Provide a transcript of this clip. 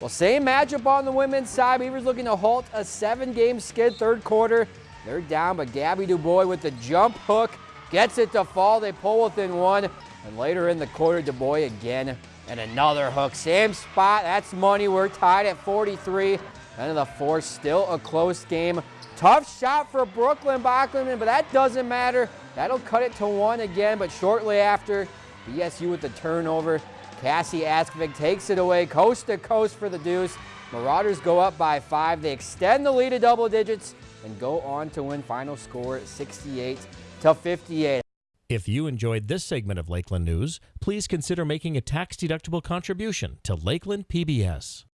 Well, same matchup on the women's side. Beavers looking to halt a seven-game skid third quarter. They're down, but Gabby Dubois with the jump hook gets it to fall. They pull within one, and later in the quarter, Dubois again and another hook. Same spot. That's money. We're tied at 43. End of the fourth, still a close game. Tough shot for Brooklyn Bachman, but that doesn't matter. That'll cut it to one again, but shortly after, BSU with the turnover. Cassie Askvig takes it away coast to coast for the deuce. Marauders go up by five. They extend the lead to double digits and go on to win final score 68 to 58. If you enjoyed this segment of Lakeland News, please consider making a tax-deductible contribution to Lakeland PBS.